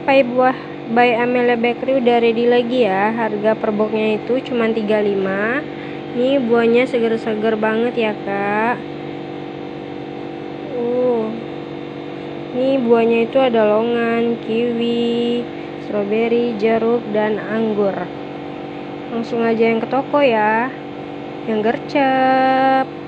sampai buah by Amelia Bakery udah ready lagi ya. Harga per boxnya itu cuma 35 ini buahnya seger-seger banget ya kak. Uh ini buahnya itu ada longan kiwi stroberi jeruk dan anggur. Langsung aja yang ke toko ya. Yang gercep.